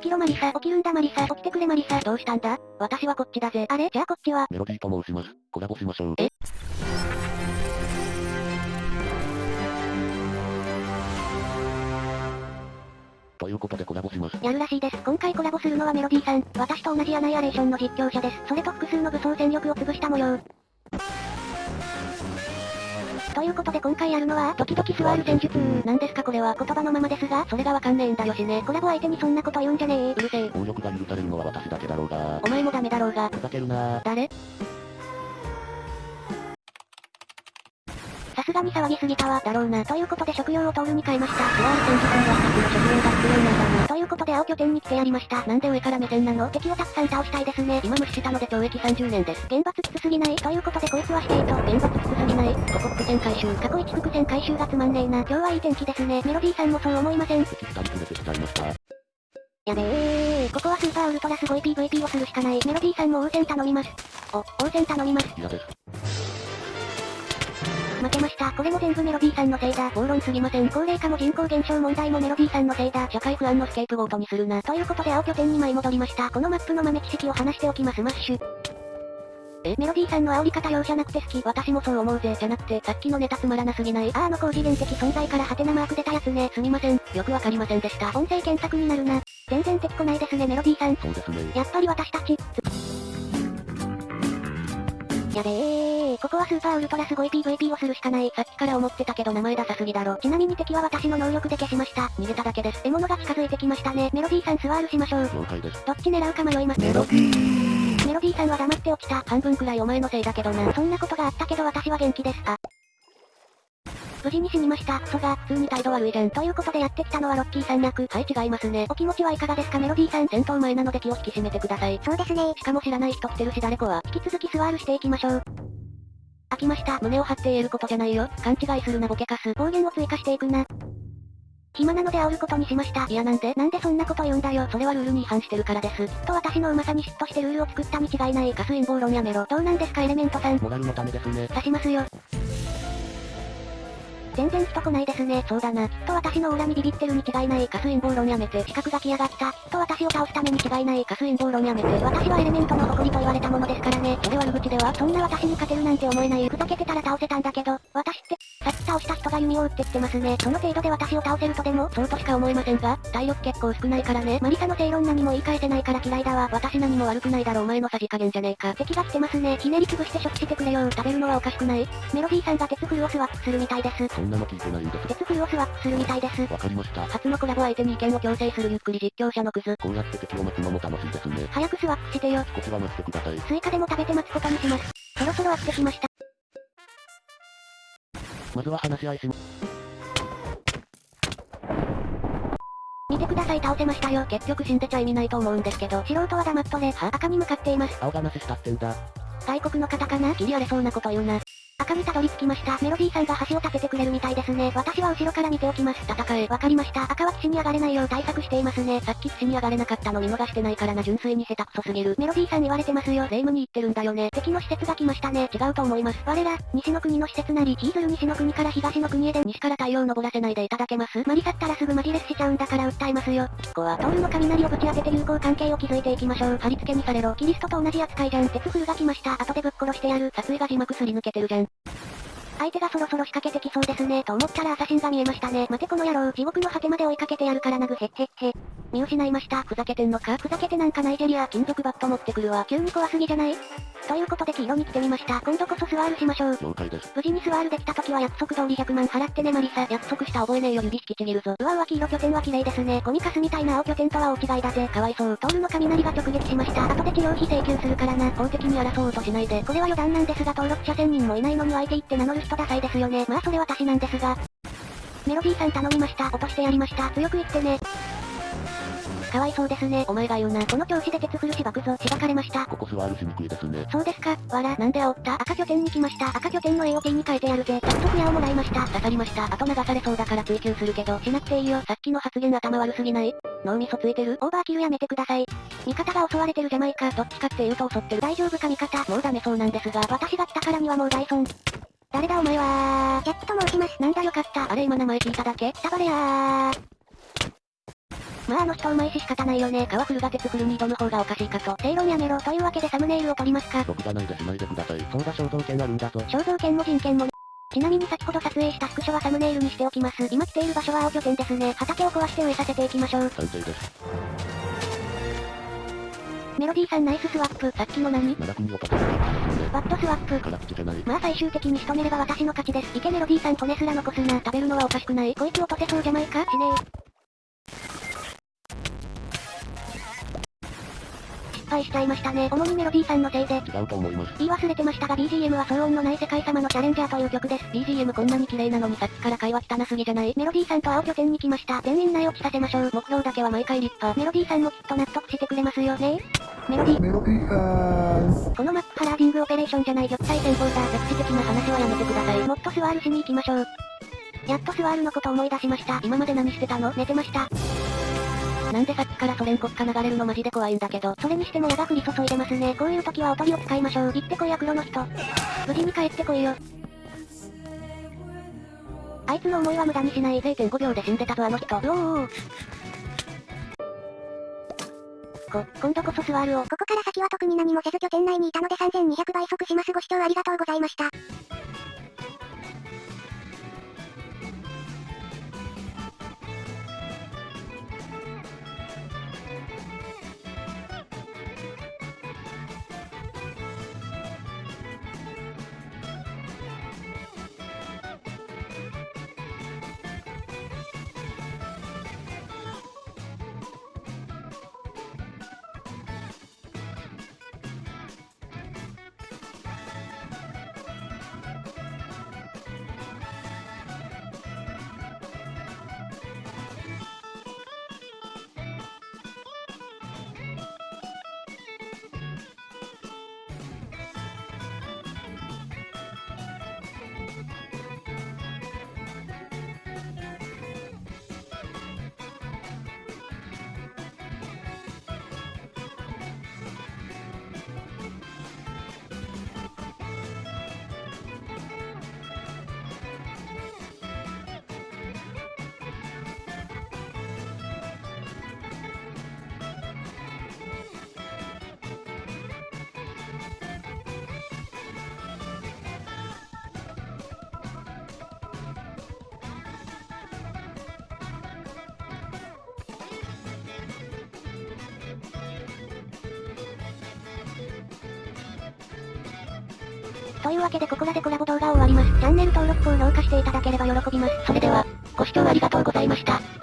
起きろマリサ。起きるんだマリサ。起きてくれマリサ。どうしたんだ？私はこっちだぜ。あれ？じゃあこっちは？メロディーと申します。コラボしましょう。え？ということでコラボします。やるらしいです。今回コラボするのはメロディーさん。私と同じアナイアレーションの実況者です。それと複数の武装戦力を潰した模様。ということで今回やるのは、時々座る戦術。なんですかこれは言葉のままですが、それがわかんねえんだよしね。コラボ相手にそんなこと言うんじゃねえ。うるせえ。暴力が許されるのは私だけだろうが。お前もダメだろうが。ふざけるな誰？さすがに騒ぎすぎたわ。だろうな。ということで食料をトールに変えました。座る戦術には2つの食料が必要なんだな。ことで青拠点に来てやりました。なんで上から目線なの？敵をたくさん倒したいですね。今無視したので懲役30年です。厳罰きつすぎない？ということでこいつはしていと。厳罰きつすぎない？ここ伏線回収。過去一伏線回収がつまんねえな。今日はいい天気ですね。メロディーさんもそう思いません。敵2人連れてきちゃいました。やべえここはスーパーウルトラすごい PVP をするしかない。メロディーさんも応戦頼みます。お、応戦頼みます。嫌です。負けました。これも全部メロディーさんのせいだ。暴論すぎません。高齢化も人口減少問題もメロディーさんのせいだ。社会不安のスケープゴートにするな。ということで青拠点に舞い戻りました。このマップの豆知識を話しておきます。マッシュ。え、メロディーさんの煽り方容赦なくて好き。私もそう思うぜ。じゃなくて、さっきのネタつまらなすぎない。あーあの高次元的存在からハテナマーク出たやつね。すみません。よくわかりませんでした。音声検索になるな。全然敵来ないですね、メロディーさん。そうですね。やっぱり私たち。やべえここはスーパーウルトラすごい PVP をするしかない。さっきから思ってたけど名前ダサすぎだろ。ちなみに敵は私の能力で消しました。逃げただけです。獲物が近づいてきましたね。メロディーさんスワールしましょう。了解です。どっち狙うか迷います。メロディー。メロディーさんは黙って落ちた。半分くらいお前のせいだけどな。そんなことがあったけど私は元気です。あ。無事に死にました。クソが、普通に態度悪いじゃん。ということでやってきたのはロッキーさん役。はい、違いますね。お気持ちはいかがですか？メロディーさん。戦闘前なので気を引き締めてください。そうですね。しかも知らない人来てるし誰かは。引き続きスワールしていきましょう。飽きました。胸を張って言えることじゃないよ。勘違いするなボケカス。暴言を追加していくな。暇なので煽ることにしました。いやなんでなんでそんなこと言うんだよ。それはルールに違反してるからです。きっと私のうまさに嫉妬してルールを作ったに違いない。ガス陰謀論やめろ。どうなんですかエレメントさん。モラルのためですね。刺しますよ。全然人来ないですね。そうだな。きっと私のオーラにビビってるに違いない。ガス陰謀論やめて。資格が来やがった。きっと私を倒すために違いない。ガス陰謀論やめて。私はエレメントの誇りと言われたものですからね。それ悪口ではそんな私に勝てるなんて思えない。ふざけてたら倒せたんだけど、私って、さっき倒した人が弓を撃ってきてますね。その程度で私を倒せるとでも、そうとしか思えませんが、体力結構少ないからね。マリサの正論何も言い返せないから嫌いだわ。私何も悪くないだろお前のさじ加減じゃねえか。敵が来てますね。ひねり潰して処置してくれよ。食べるのはおかしくないメロディーさんが鉄フルをスワップするみたいです。そんなの聞いてないんです。鉄フルをスワップするみたいです。わかりました。初のコラボ相手に意見を強制するゆっくり実況者のクズ。こうやって敵を待つのも楽しいですね。早くスワップしてよ。少しは待ってください。スイカでも食べて待つことにします。そろそろ飽きてきました。まずは話し合いしま、見てください倒せましたよ。結局死んでちゃ意味ないと思うんですけど。素人は黙っとれ。は？赤に向かっています。青がなししたってんだ。外国の方かな切り荒れそうなこと言うな。赤にたどり着きました。メロディーさんが橋を立ててくれるみたいですね。私は後ろから見ておきます。戦え。わかりました。赤は岸に上がれないよう対策していますね。さっき岸に上がれなかったの見逃してないからな純粋に下手くそすぎる。メロディーさん言われてますよ。霊夢に言ってるんだよね。敵の施設が来ましたね。違うと思います。我ら、西の国の施設なり、ヒーズル西の国から東の国へで、西から太陽昇らせないでいただけますマリサったらすぐマジレスしちゃうんだから訴えますよ。ここは、トールの雷をぶち当てて友好関係を築いていきましょう。貼り付けにされろ。キリストと同じ扱いじゃん。鉄フルが来ました。後でぶっ殺してやる。撮影が字幕すり抜けてるじゃん。相手がそろそろ仕掛けてきそうですね。と思ったらアサシンが見えましたね。待てこの野郎。地獄の果てまで追いかけてやるからなぐへっへっへ。見失いました。ふざけてんのか？ふざけてなんかナイジェリア。金属バット持ってくるわ。急に怖すぎじゃない？ということで黄色に来てみました。今度こそスワールしましょう。了解です。無事にスワールできた時は約束通り100万払ってねマリサ。約束した覚えねえよ指引きちぎるぞ。うわうわ黄色拠点は綺麗ですね。コミカスみたいな青拠点とは大違いだぜ。かわいそう。トールの雷が直撃しました。後で治療費請求するからな。法的に争おうとしないで。これは余談なんですが登録者1000人もいないのに相手言って名乗る人ダサいですよね。まあそれ私なんですが。メロディーさん頼みました。落としてやりました。強く言ってね。かわいそうですね。お前が言うな。この調子で鉄フルしばくぞ。しばかれました。ここ座るしにくいですね。そうですか。わら、なんで煽った？赤拠点に来ました。赤拠点の AOT に変えてやるぜ。早速矢をもらいました。刺さりました。あと流されそうだから追求するけど、しなくていいよ。さっきの発言頭悪すぎない？脳みそついてる？オーバーキルやめてください。味方が襲われてるじゃないか。どっちかって言うと襲ってる。大丈夫か味方？もうダメそうなんですが。私が来たからにはもう大損。誰だお前はジャックと申します。なんだよかった。あれ今名前聞いただけ？タバレやー。まああの人うまいし仕方ないよね。川フルが鉄フルに挑む方がおかしいかと。正論やめろ。というわけでサムネイルを撮りますか。僕じゃないでしないでください。そうだ肖像権あるんだぞ。肖像権も人権もねちなみに先ほど撮影したスクショはサムネイルにしておきます。今来ている場所は青拠点ですね。畑を壊して植えさせていきましょう。賛成です。メロディーさんナイススワップ。さっきの何？バッドスワップ。辛口じゃない。まあ最終的に仕留めれば私の勝ちです。いけメロディーさん骨すら残すな。食べるのはおかしくないこいつ落とせそうじゃないか？しねえ。敗しちゃいましたね。主にメロディーさんのせいで。違うと思います。言い忘れてましたが BGM は騒音のない世界様のチャレンジャーという曲です。BGM こんなに綺麗なのにさっきから会話汚すぎじゃないメロディーさんと青拠点に来ました。全員内置きさせましょう。目標だけは毎回立派。メロディーさんもきっと納得してくれますよねメロディー。メロディーさん。このマップハラーディングオペレーションじゃない玉砕戦法だ。歴史的な話はやめてください。もっとスワールしに行きましょう。やっとスワールのこと思い出しました。今まで何してたの？寝てました。なんでさっきからソ連国家流れるのマジで怖いんだけど。それにしても矢が降り注いでますね。こういう時はおとりを使いましょう。行ってこいや黒の人。無事に帰ってこいよ。あいつの思いは無駄にしない。0.5秒で死んでたぞあの人。うおーおーこ、今度こそスワールを。ここから先は特に何もせず拠点内にいたので3200倍速します。ご視聴ありがとうございました。というわけでここらでコラボ動画を終わります。チャンネル登録高評価していただければ喜びます。それでは、ご視聴ありがとうございました。